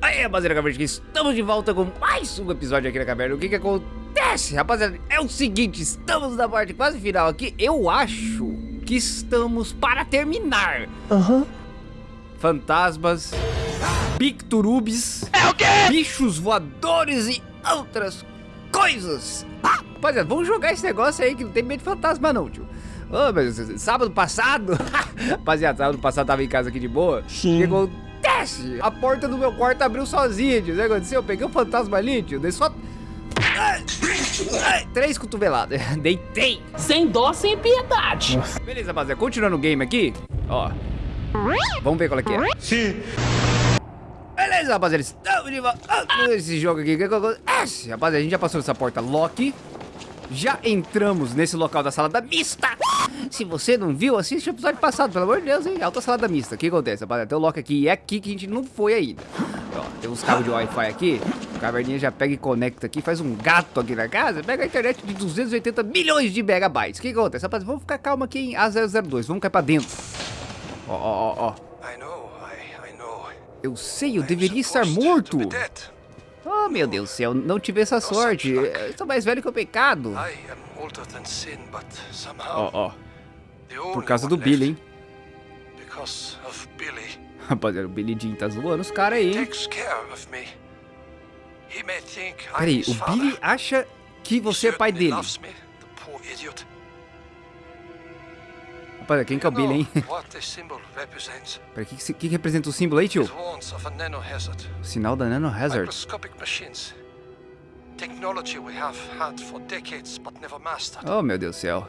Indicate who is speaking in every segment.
Speaker 1: Aí, rapaziada, que estamos de volta com mais um episódio aqui na caverna. O que que acontece, rapaziada? É o seguinte, estamos na parte quase final aqui. Eu acho que estamos para terminar.
Speaker 2: Aham. Uhum.
Speaker 1: Fantasmas, picturubes,
Speaker 2: é o quê?
Speaker 1: bichos voadores e outras coisas. Ah, rapaziada, vamos jogar esse negócio aí que não tem medo de fantasma não, tio. Oh, mas sábado passado, rapaziada, sábado passado tava em casa aqui de boa.
Speaker 2: Sim.
Speaker 1: Chegou acontece? A porta do meu quarto abriu sozinha, tio. O que aconteceu? Eu peguei o um fantasma ali, tio. Dei só... três cotoveladas. Deitei.
Speaker 2: Sem dó, sem piedade.
Speaker 1: Nossa. Beleza, rapaziada. Continuando o game aqui. Ó. Vamos ver qual é que é.
Speaker 2: Sim.
Speaker 1: Beleza, rapaziada. Estamos de volta. Esse jogo aqui. O que acontece? Rapaziada, a gente já passou essa porta Loki. Já entramos nesse local da salada mista. Se você não viu, assiste o episódio passado, pelo amor de Deus, hein? Alta salada mista. O que acontece, rapaziada? Tem o lock aqui e é aqui que a gente não foi ainda. Ó, tem uns cabos de Wi-Fi aqui. O caverninha já pega e conecta aqui, faz um gato aqui na casa. Pega a internet de 280 milhões de megabytes. O que acontece, rapaziada? Vamos ficar calma aqui em A002. Vamos cair pra dentro. Ó, ó, ó, ó. Eu sei, eu deveria estar morto. Oh, meu Deus do céu, não tive essa sorte. Eu sou mais velho que o pecado. Ó, ó. Por causa do Billy, hein? Rapaziada, o Billy Jean tá zoando os caras aí, hein? Peraí, o Billy acha que você é pai dele. Rapaziada, quem que é o Billy, hein? Peraí, o que, que, que, representa o símbolo aí, tio? O sinal da Nano Hazard. Oh, meu Deus do céu.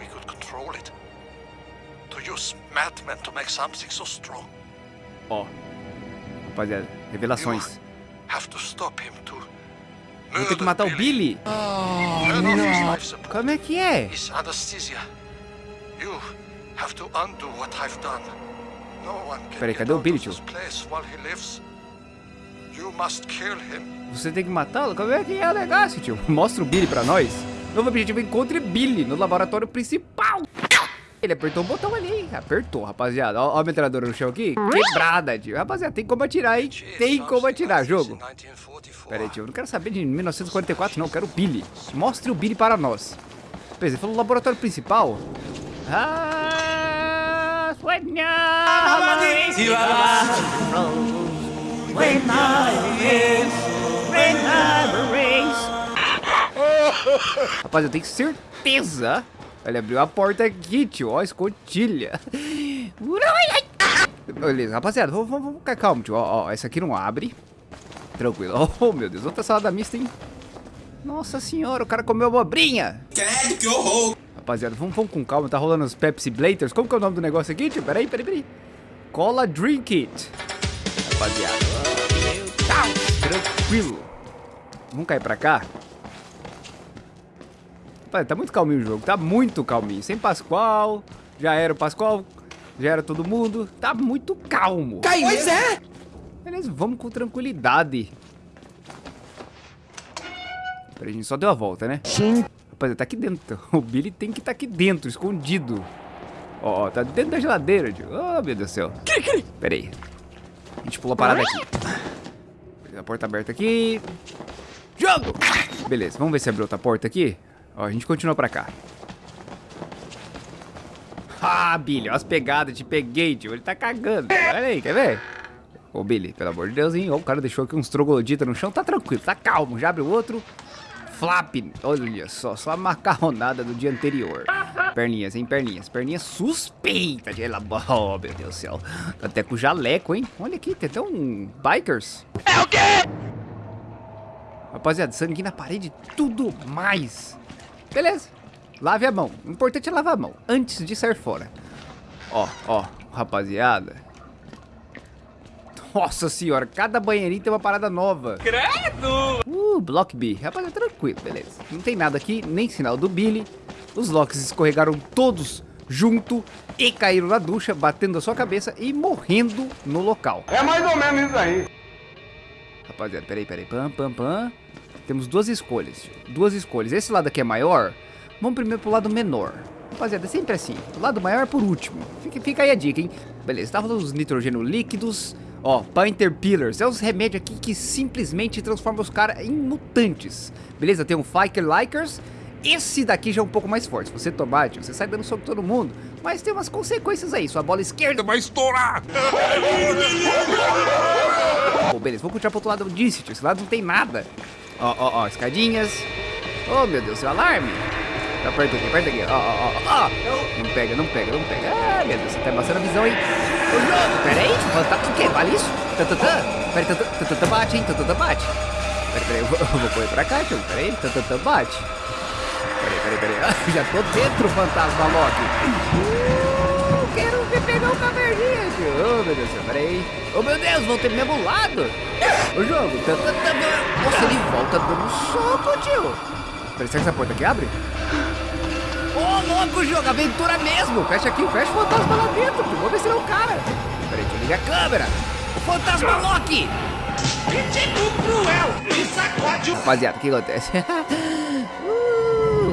Speaker 1: use madmen to make something so strong. Ó. Rapaziada, revelações. Have to stop him to Vou ter que matar o Billy. Oh, não. Como é que é? Peraí, cadê o Billy, tio? Você tem que matá-lo? Como é que é o negócio, tio? Mostra o Billy pra nós. Novo objetivo, encontre Billy no laboratório principal. Ele apertou o botão ali, apertou, rapaziada. Ó, ó a metralhadora no chão aqui, quebrada, tio. Rapaziada, tem como atirar, hein? Tem como atirar, jogo. Pera aí, tio, eu não quero saber de 1944, não. Eu quero o Billy. Mostre o Billy para nós. Beleza, ele falou laboratório principal. Ah, Rapaz, eu tenho certeza. Ele abriu a porta aqui, tio. Ó, escotilha. Beleza, rapaziada, vamos, vamos, vamos ficar calmo, tio. Ó, ó, essa aqui não abre. Tranquilo. Oh, meu Deus, outra salada mista, hein? Nossa senhora, o cara comeu abobrinha. Credo, que horror. Rapaziada, vamos, vamos com calma, tá rolando os Pepsi Blaters. Como que é o nome do negócio aqui, tio? Peraí, peraí, peraí. Cola Drink It. Rapaziada, oh, tranquilo. Vamos cair pra cá? Rapaziada, tá muito calminho o jogo, tá muito calminho. Sem Pascoal, já era o Pascoal, já era todo mundo. Tá muito calmo.
Speaker 2: Cai, pois é.
Speaker 1: Beleza, vamos com tranquilidade. Peraí, a gente só deu a volta, né?
Speaker 2: Sim.
Speaker 1: Rapaziada, tá aqui dentro. O Billy tem que estar tá aqui dentro, escondido. Ó, tá dentro da geladeira, tio. Oh, meu Deus do céu. Pera aí. A gente pula a parada aqui. A porta aberta aqui. Jogo! Beleza, vamos ver se abriu outra porta aqui. Ó, a gente continua pra cá. Ah, Billy, ó as pegadas, te peguei, tio. Ele tá cagando. Olha aí, quer ver? Ô, Billy, pelo amor de Deus, hein? Ó, o cara deixou aqui uns trogloditas no chão. Tá tranquilo, tá calmo. Já abre o outro flap. Olha só, só a macarronada do dia anterior. Perninhas, hein, perninhas. Perninhas suspeitas de elabora. Oh, meu Deus do céu. Tá até com jaleco, hein. Olha aqui, tem até um bikers.
Speaker 2: É o quê?
Speaker 1: Rapaziada, sangue na parede, tudo mais. Beleza. Lave a mão. O importante é lavar a mão, antes de sair fora. Ó, ó, rapaziada. Nossa senhora, cada banheirinho tem uma parada nova.
Speaker 2: Credo!
Speaker 1: Uh, Block B. Rapaz, é tranquilo, beleza. Não tem nada aqui, nem sinal do Billy. Os locks escorregaram todos junto e caíram na ducha, batendo a sua cabeça e morrendo no local.
Speaker 3: É mais ou menos isso aí.
Speaker 1: Rapaziada, peraí, peraí. Pam, pam, pam. Temos duas escolhas. Duas escolhas. Esse lado aqui é maior. Vamos primeiro pro lado menor. Rapaziada, é sempre assim. O lado maior é por último. Fica, fica aí a dica, hein? Beleza, tá rolando os nitrogênio líquidos. Ó, Pinter Pillars. É os remédios aqui que simplesmente transformam os caras em mutantes. Beleza, tem um Fiker Likers. Esse daqui já é um pouco mais forte. Se você tomar, tio, você sai dando soco todo mundo. Mas tem umas consequências aí. Sua bola esquerda vai estourar. Bom, beleza, vou continuar pro outro lado disso, tio. Esse lado não tem nada. Ó, ó, ó, escadinhas. Oh, meu Deus, seu alarme. Aperta aqui, aperta aqui. Ó, ó, ó, ó. Não pega, não pega, não pega. Ah, meu Deus, você tá a visão, jogo, pera aí. Fantástico. O quê? Vale isso? Tatatã. Pera aí, tatatã bate, hein? Tatatã bate. Pera aí, eu vou, eu vou correr pra cá, tio. Pera aí, tatatã bate. Pera aí, pera aí, pera aí. Já tô dentro, fantasma Loki. Quero ver pegar o caverninha, tio. Oh, meu Deus do céu, pera aí. Oh, meu Deus, voltei pro mesmo lado. O jogo. Tatatã. Nossa, ele volta dando soco, tio. Peraí, será que essa porta aqui abre? Ô, oh, louco, jogo, aventura mesmo. Fecha aqui, fecha o fantasma lá dentro. Tio. Vamos ver se ele é o cara. Peraí, deixa eu ligar a câmera. O fantasma Loki.
Speaker 2: Tipo cruel! E sacode o...
Speaker 1: Rapaziada, o que acontece?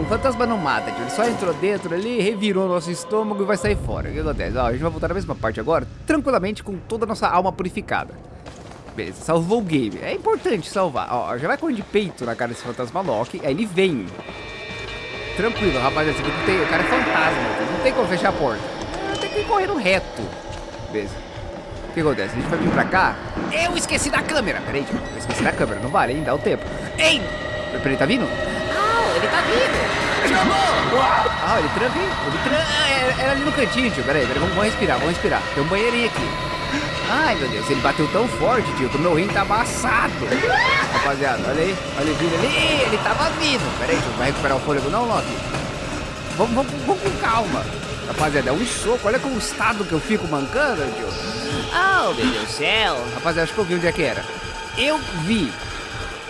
Speaker 1: fantasma não mata. Ele só entrou dentro ali, revirou nosso estômago e vai sair fora. O que acontece? Ó, a gente vai voltar na mesma parte agora, tranquilamente, com toda a nossa alma purificada. Beleza, salvou o game. É importante salvar. Ó, já vai correr de peito na cara desse fantasma Loki. Aí ele vem. Tranquilo, rapaziada. Que tem, o cara é fantasma. Não tem como fechar a porta. Tem que ir correndo reto. Beleza. O que acontece? A gente vai vir pra cá. Eu esqueci da câmera. Peraí, tio. Eu esqueci da câmera. Não vale, hein? Dá o tempo. Ei! Peraí, tá vindo? Ele tá vindo. Jogou! Ah, ele tranca? Ele tranca. Ah, era, era ali no cantinho, tio. Peraí, peraí. Vamos, vamos respirar, vamos respirar. Tem um banheirinho aqui. Ai, meu Deus. Ele bateu tão forte, tio, que o meu rim tá amassado. Rapaziada, olha aí. Olha ele vindo ali. Ele tava vindo. Peraí, tio. Vai recuperar o fôlego não, Loki? Vamos, vamos, vamos com calma. Rapaziada, é um soco. Olha com o estado que eu fico mancando, tio. Oh, meu Deus do céu. Rapaziada, acho que eu vi onde é que era. Eu vi.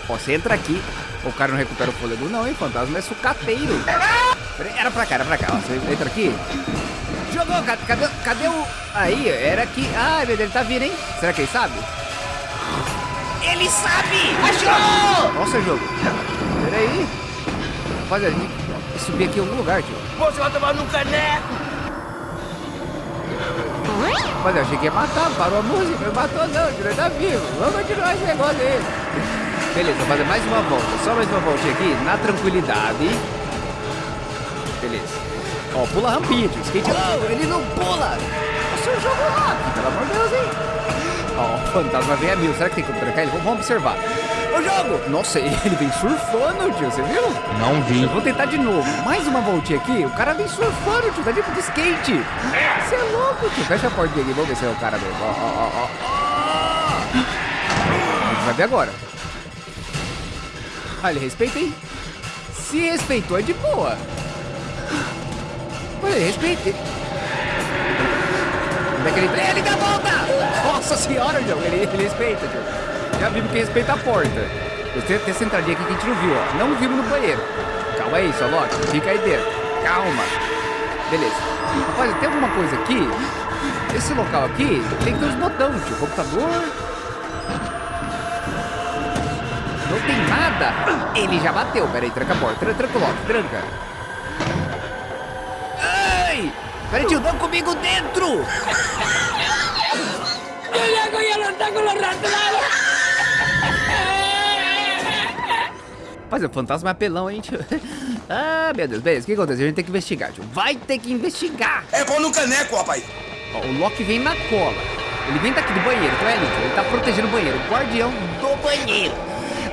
Speaker 1: Ó, você entra aqui. O cara não recupera o fôlego não, hein? Fantasma é sucateiro. Era pra cá, era pra cá. Ó, você entra aqui. Jogou, cadê, cadê, cadê o... Aí, era aqui. Ai, meu Deus, ele tá vindo, hein? Será que ele sabe? Ele sabe! Achou! Nossa, jogo. Peraí. Rapaziada, a gente subir aqui em algum lugar, tio.
Speaker 2: Você vai tomar no caneco!
Speaker 1: Mas eu achei que ia matar, parou a música, não matou não, ele tá vivo. Vamos continuar esse negócio aí. Beleza, vou fazer mais uma volta, só mais uma voltinha aqui, na tranquilidade. Beleza. Ó, pula a rampinha, tio, skate não, ele não pula. Nossa, o jogo lá, pelo amor de Deus, hein. Ó, o fantasma vem a mil, será que tem como trancar ele? Vamos vamos observar. O jogo! Nossa, ele vem surfando, tio, você viu?
Speaker 4: Não vi.
Speaker 1: Eu vou tentar de novo. Mais uma voltinha aqui. O cara vem surfando, tio. Tá tipo de skate. Você é louco, tio. Fecha a porta aqui. Vamos ver se é o cara mesmo. Ó, ó, ó, ó. A gente vai ver agora. Ele respeita, hein? Se respeitou, é de boa. Olha, respeita. Como é que ele... Ele dá a volta! Nossa senhora, João. Ele, ele respeita, tio. Já vimos que respeita a porta. Tenho até essa entradinha aqui que a gente não viu, ó. Não vimos no banheiro. Calma aí, só Loki. Fica aí dentro. Calma. Beleza. Rapaz, tem alguma coisa aqui? Esse local aqui tem que ter os botões, tio. Computador. Não tem nada. Ele já bateu. Pera aí, tranca a porta. Tranca, tranca o Loki, tranca. Ai! Pera aí, tio, não comigo dentro! Rapaz, o fantasma é apelão, hein, tio? Ah, meu Deus, beleza, o que acontece? A gente tem que investigar, tio. Vai ter que investigar!
Speaker 3: É pão no caneco, rapaz.
Speaker 1: Ó, o Loki vem na cola. Ele vem daqui do banheiro, então é ali, tio. Ele tá protegendo o banheiro, o guardião do banheiro.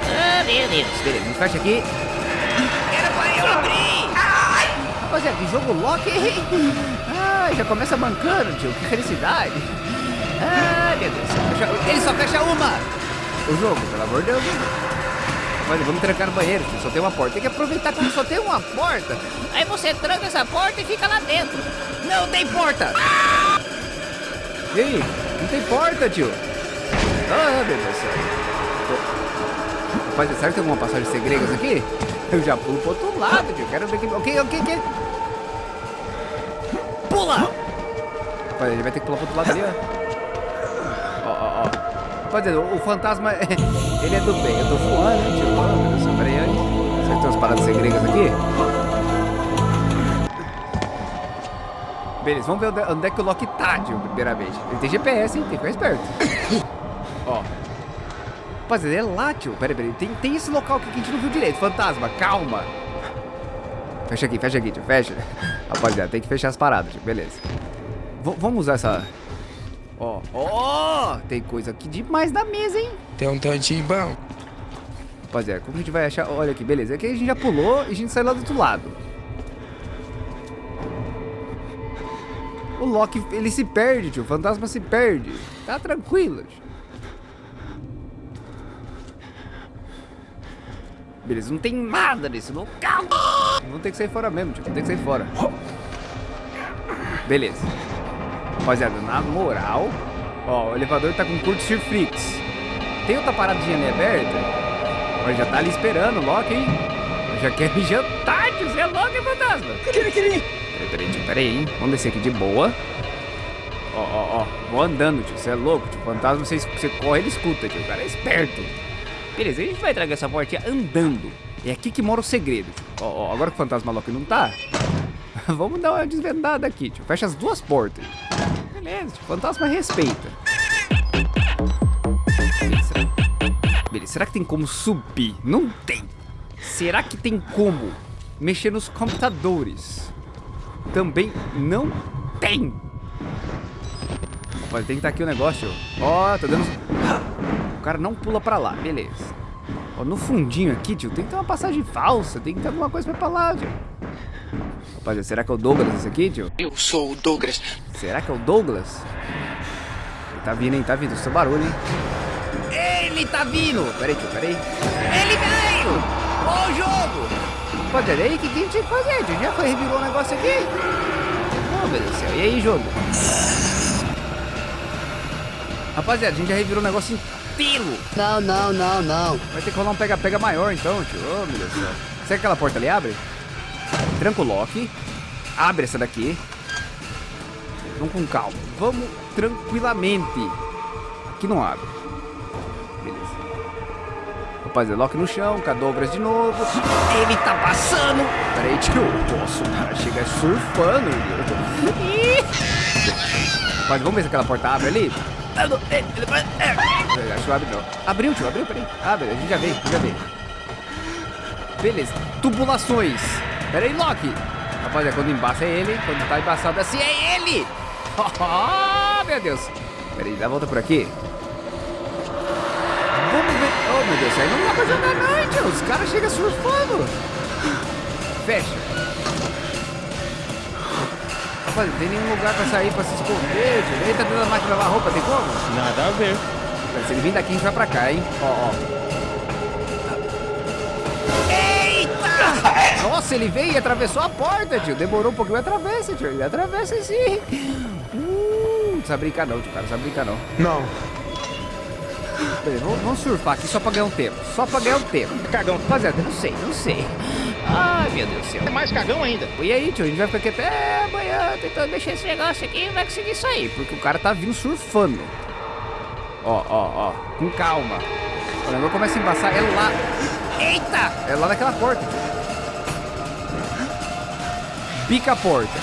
Speaker 1: Ah, meu Deus. Beleza, fecha aqui. Era pra eu abrir! Ai! Rapaziada, que jogo Loki, hein? Ai, já começa mancando, tio. Que felicidade. Ai, meu Deus. Fecha- Ele só fecha uma! O jogo, pelo amor de Deus. Olha, vamos trancar no banheiro, tio. Só tem uma porta. Tem que aproveitar que só tem uma porta. Aí você tranca essa porta e fica lá dentro. Não tem porta! E aí? Não tem porta, tio. Ah, meu Deus do céu. Rapaz, será que tem alguma passagem segredas aqui? Eu já pulo pro outro lado, tio. Quero ver que... Ok, ok, ok. Pula! Rapaz, ele vai ter que pular pro outro lado ali, ó. Ó, ó, ó. Rapaziada, o fantasma, ele é do bem. Eu tô voando, né, tio? Oh, meu Deus peraí, aí. Será que tem umas paradas segredas aqui? Beleza, vamos ver onde, onde é que o Loki tá, tio, primeiramente. Ele tem GPS, hein? Tem que ficar esperto. Rapaziada, é lá, tio. Pera aí, pera. Tem, tem esse local aqui que a gente não viu direito. Fantasma, calma. Fecha aqui, fecha aqui, tio. Fecha. Rapaziada, tem que fechar as paradas, tio. Beleza. V vamos usar essa... Ó, ó, tem coisa aqui demais na mesa, hein?
Speaker 4: Tem um tantinho bom.
Speaker 1: Rapaziada, como a gente vai achar... Olha aqui, beleza. Aqui a gente já pulou e a gente saiu lá do outro lado. O Loki, ele se perde, tio. O fantasma se perde. Tá tranquilo, tio. Beleza, não tem nada nesse local. Vamos ter que sair fora mesmo, tio. Vamos ter que sair fora. Beleza. Rapaziada, na moral... Ó, o elevador tá com curto Frix. Tem outra paradinha ali aberta? Mas já tá ali esperando o Loki, hein? Já quer me jantar, tio. Você é louco, hein, fantasma? Peraí, peraí, tio. Peraí, hein? Vamos descer aqui de boa. Ó, ó, ó. Vou andando, tio. Você é louco, tio. Fantasma, você, você corre, ele escuta, tio. O cara é esperto. Beleza, a gente vai tragar essa portinha andando. É aqui que mora o segredo. Ó, ó, agora que o fantasma Loki não tá, vamos dar uma desvendada aqui, tio. Fecha as duas portas. Beleza, tio. Fantasma respeita. Beleza. Beleza, será que tem como subir? Não tem. Será que tem como mexer nos computadores? Também não tem. Pode que estar aqui o negócio. Ó, tá dando... O cara não pula pra lá, beleza. Ó, no fundinho aqui, tio, tem que ter uma passagem falsa. Tem que ter alguma coisa pra lá, tio. Rapaziada, será que é o Douglas esse aqui, tio?
Speaker 4: Eu sou o Douglas.
Speaker 1: Será que é o Douglas? Ele tá vindo, hein? Tá vindo. Seu barulho, hein? Ele tá vindo! Peraí, tio, peraí. Ele veio! Ó o jogo! Rapaziada, aí o que, que a gente tinha que fazer, tio? Já foi, revirou o negócio aqui? Oh, meu Deus do céu. E aí, jogo? Rapaziada, a gente já revirou o negócio inteiro.
Speaker 5: Não, não, não, não.
Speaker 1: Vai ter que rolar um pega-pega maior então, tio. Oh, meu Deus do céu. Será que aquela porta ali abre? Tranca o lock. Abre essa daqui. Vamos com calma. Vamos tranquilamente. Aqui não abre. Beleza. Rapaziada, lock no chão. Cadobras de novo. Ele tá passando. Pera aí, tio. Nossa, o cara chega surfando. Ih. Rapaz, vamos ver se aquela porta abre ali. Acho que abre não. Abriu, tio, abriu, peraí. Abre, a gente já veio, já veio. Beleza, tubulações. Pera aí, Loki. Rapaziada, quando embaça é ele, quando tá embaçado assim é ele. Oh, meu Deus. Pera aí, dá a volta por aqui. Vamos ver. Oh, meu Deus, aí não dá pra jogar não, tio. Os caras chegam surfando. Fecha. Rapaz, não tem nenhum lugar pra sair, pra se esconder. Ele tá dentro da máquina de lavar roupa, tem como?
Speaker 6: Nada a ver.
Speaker 1: Se ele vir daqui, a gente vai pra cá, hein? Ó, ó. Eita! Nossa, ele veio e atravessou a porta, tio. Demorou um pouquinho, atravessa, tio. Ele atravessa sim. Uh, não precisa brincar não, tio. Cara, não precisa brincar não.
Speaker 3: Não.
Speaker 1: Beleza, vamos, vamos surfar aqui só pra ganhar um tempo. Só pra ganhar um tempo.
Speaker 6: Cagão.
Speaker 1: Rapaziada, não sei, não sei. Ai, meu Deus do céu.
Speaker 6: É mais cagão ainda.
Speaker 1: E aí, tio, a gente vai ficar aqui até amanhã tentando mexer esse negócio aqui e vai conseguir sair, porque o cara tá vindo surfando. Ó, ó, ó, com calma. O negócio começa a embaçar, é lá. Eita! É lá naquela porta. Bica a porta.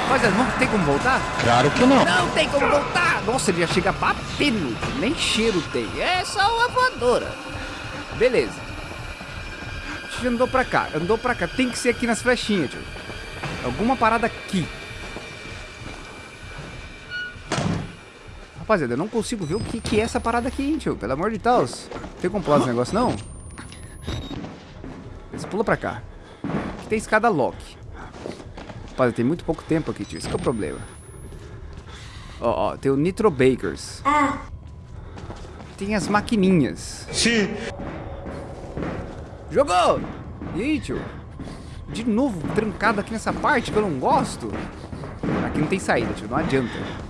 Speaker 1: Rapaziada, não tem como voltar?
Speaker 6: Claro que não.
Speaker 1: Não tem como voltar! Nossa, ele já chega batendo, nem cheiro tem. É só uma voadora. Beleza. A gente andou pra cá, andou pra cá. Tem que ser aqui nas flechinhas, tio. Alguma parada aqui. Rapaziada, eu não consigo ver o que, que é essa parada aqui, hein, tio. Pelo amor de Deus. Tem como pular esse negócio, não? Você pula pra cá. Aqui tem escada lock. Rapaziada, tem muito pouco tempo aqui, tio. Esse que é o problema. Ó, ó, tem o Nitro Bakers. Tem as maquininhas.
Speaker 3: Sim.
Speaker 1: Jogou! E aí, tio? De novo, trancado aqui nessa parte que eu não gosto. Aqui não tem saída, tio. Não adianta.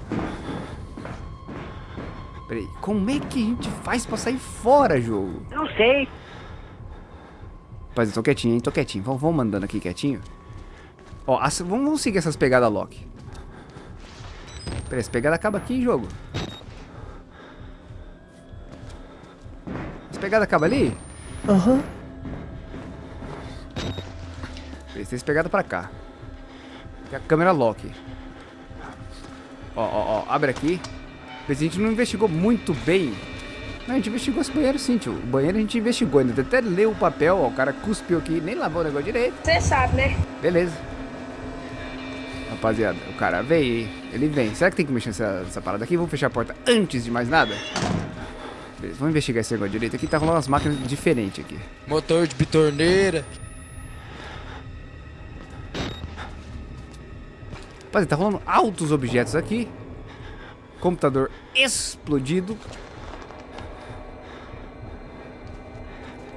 Speaker 1: Peraí, como é que a gente faz pra sair fora, jogo?
Speaker 5: Não sei.
Speaker 1: Rapaz, eu tô quietinho, hein? Tô quietinho. Vamos, vamos mandando aqui quietinho. Ó, as- vamos, vamos seguir essas pegadas Loki. Peraí, essa pegada acaba aqui, jogo. Essa pegada acaba ali?
Speaker 5: Aham.
Speaker 1: Peraí, tem essa pegada pra cá. Tem a câmera Loki. Ó, ó, ó, abre aqui. Mas a gente não investigou muito bem. Não, a gente investigou esse banheiro sim, tio. O banheiro a gente investigou. Ainda até leu o papel, ó. O cara cuspiu aqui, nem lavou o negócio direito.
Speaker 5: Você sabe, né?
Speaker 1: Beleza. Rapaziada, o cara veio? Ele vem. Será que tem que mexer nessa, nessa parada aqui? Vamos fechar a porta antes de mais nada? Beleza, vamos investigar esse negócio direito aqui. Tá rolando umas máquinas diferentes aqui.
Speaker 4: Motor de bitorneira.
Speaker 1: Rapaziada, tá rolando altos objetos aqui. Computador explodido.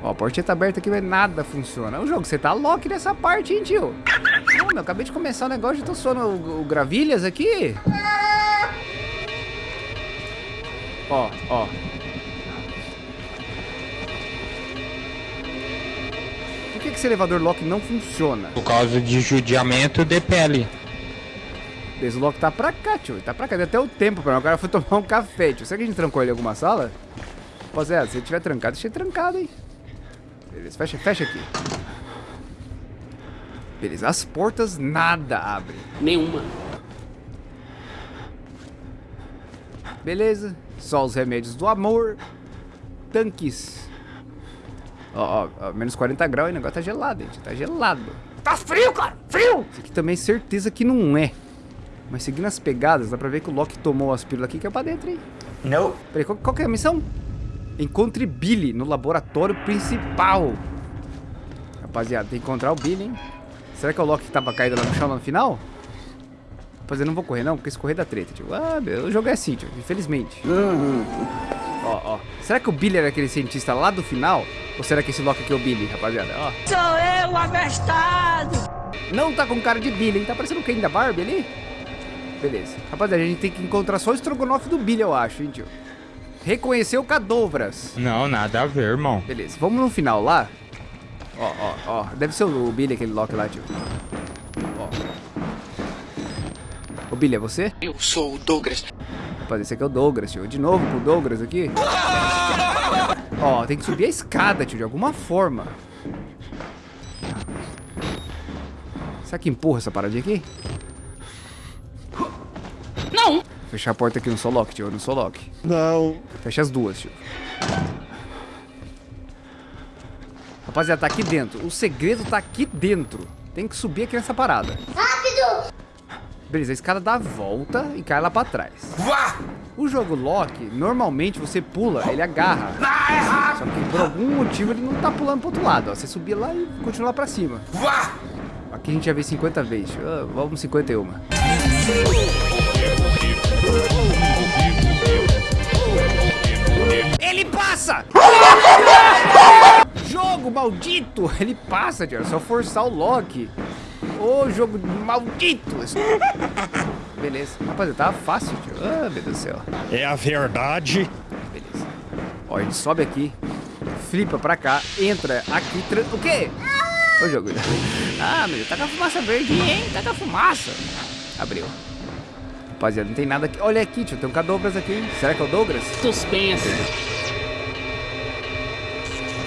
Speaker 1: Ó, a portinha tá aberta aqui, mas nada funciona. O jogo, você tá lock nessa parte, hein, tio? Não, meu, acabei de começar o negócio, já tô suando o, o gravilhas aqui. Ó, ó. Por que, que esse elevador lock não funciona?
Speaker 6: Por causa de judiamento de pele.
Speaker 1: Esse lock tá pra cá, tio. Ele Tá pra cá. Deu até o tempo pra mim. O cara foi tomar um café, tio. Será que a gente trancou ele em alguma sala? Rapaziada, se ele tiver trancado, deixa ele trancado, hein? Beleza, fecha, fecha aqui. Beleza, as portas nada abre.
Speaker 5: Nenhuma.
Speaker 1: Beleza, só os remédios do amor. Tanques. Ó, ó, ó, menos 40 graus e o negócio tá gelado, gente. Tá gelado.
Speaker 5: Tá frio, cara. Frio.
Speaker 1: Isso aqui também certeza que não é. Mas seguindo as pegadas, dá pra ver que o Loki tomou as pílulas aqui que é pra dentro, hein?
Speaker 3: Não.
Speaker 1: Peraí, qual, qual que é a missão? Encontre Billy no laboratório principal. Rapaziada, tem que encontrar o Billy, hein? Será que é o Loki que tava caído lá no chão lá no final? Rapaziada, eu não vou correr não, porque se correr dá treta, tio. Ah, meu, o jogo é assim, tio, infelizmente. Ó, ó. Será que o Billy era aquele cientista lá do final? Ou será que esse Loki aqui é o Billy, rapaziada? Ó.
Speaker 5: Sou eu, abestado.
Speaker 1: Não tá com cara de Billy, hein? Tá parecendo o Ken da Barbie ali? Beleza. Rapaziada, a gente tem que encontrar só o estrogonofe do Billy, eu acho, hein, tio? Reconheceu Cadovras.
Speaker 6: Não, nada a ver, irmão.
Speaker 1: Beleza, vamos no final lá. Ó, ó, ó. Deve ser o Billy, aquele Loki lá, tio. Ó. Ô, Billy, é você?
Speaker 4: Eu sou o Douglas.
Speaker 1: Rapaz, esse aqui é o Douglas, tio. De novo com o Douglas aqui. Ó, tem que subir a escada, tio, de alguma forma. Será que empurra essa paradinha aqui? Fechar a porta aqui, eu não sou Loki, tio. Eu não sou Loki.
Speaker 3: Não.
Speaker 1: Fecha as duas, tio. Rapaziada, tá aqui dentro. O segredo tá aqui dentro. Tem que subir aqui nessa parada. Rápido! Beleza, a escada dá a volta e cai lá pra trás.
Speaker 3: Vá!
Speaker 1: O jogo Loki, normalmente você pula, ele agarra. Só que por algum motivo ele não tá pulando pro outro lado. Ó. Você subir lá e continuar pra cima.
Speaker 3: Vá!
Speaker 1: Aqui a gente já veio 50 vezes. Ah, vamos 51. Ele passa! jogo maldito! Ele passa, tio. É só forçar o Loki. Ô, jogo maldito! Beleza. Rapaziada, tava fácil, tio. Ah, meu Deus do céu.
Speaker 7: É a verdade.
Speaker 1: Beleza. Ó, a gente sobe aqui, flipa pra cá, entra aqui. O quê? Ô, jogo. Ah, meu Deus, tá com a fumaça verde, hein? Tá com a fumaça. Abriu. Rapaziada, não tem nada aqui. Olha aqui, tio, tem um Cadobras aqui? Será que é o Douglas?
Speaker 5: Suspense.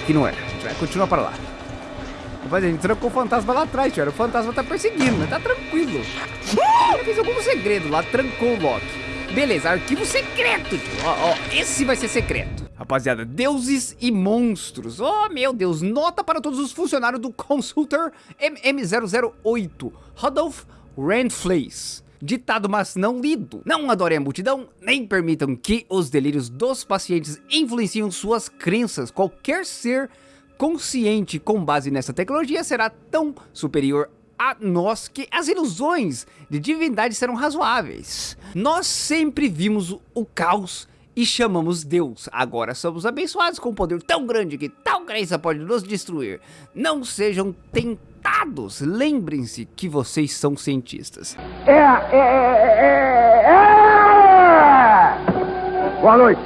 Speaker 1: Aqui não é. A gente vai continuar para lá. Rapaziada, a gente trancou o fantasma lá atrás, tio. O fantasma tá perseguindo, mas tá tranquilo. Ele fez algum segredo lá, trancou o Loki. Beleza, arquivo secreto, tio. Ó, ó, esse vai ser secreto. Rapaziada, deuses e monstros. Oh, meu Deus. Nota para todos os funcionários do Consultor MM008. Rodolph Randfleis. Ditado, mas não lido. Não adorem a multidão, nem permitam que os delírios dos pacientes influenciem suas crenças. Qualquer ser consciente com base nessa tecnologia será tão superior a nós que as ilusões de divindade serão razoáveis. Nós sempre vimos o caos e chamamos Deus. Agora somos abençoados com um poder tão grande que tal crença pode nos destruir. Não sejam tentados. Lembrem-se que vocês são cientistas.
Speaker 8: É, é, é, é, é. Boa noite.